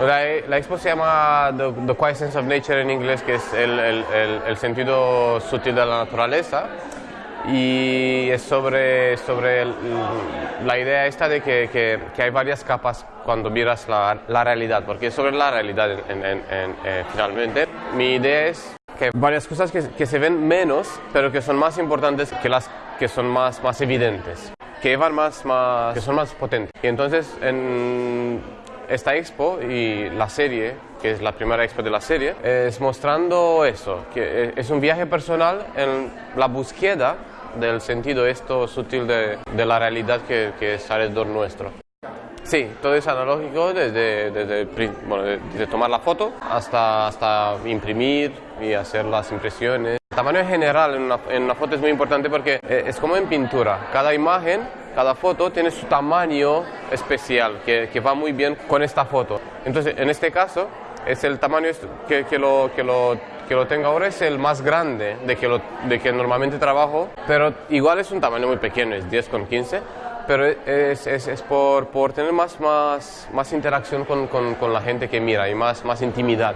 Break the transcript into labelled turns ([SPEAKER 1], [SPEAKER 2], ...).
[SPEAKER 1] La, la expo se llama The, The Quiet Sense of Nature en inglés, que es el, el- el- el sentido sutil de la naturaleza. Y es sobre, sobre la idea esta de que, que- que hay varias capas cuando miras la, la realidad, porque es sobre la realidad en- en- en- eh, finalmente. Mi idea es que varias cosas que, que se ven menos, pero que son más importantes que las que son más, más evidentes, que llevan más, más, que son más potentes. Y entonces en esta expo y la serie, que es la primera expo de la serie, es mostrando eso, que es un viaje personal en la búsqueda del sentido esto sutil de, de la realidad que, que es alrededor nuestro. Sí, todo es analógico desde, desde, bueno, de- desde tomar la foto hasta, hasta imprimir y hacer las impresiones. El tamaño en general en una, en una foto es muy importante porque eh, es como en pintura. Cada imagen, cada foto tiene su tamaño especial que, que va muy bien con esta foto. Entonces, en este caso, es el tamaño que, que lo, que, lo, que lo tengo ahora es el más grande de que, lo, de que normalmente trabajo, pero igual es un tamaño muy pequeño, es 10 con 15 pero es, es, es por, por tener más, más, más interacción con, con, con la gente que mira y más, más intimidad.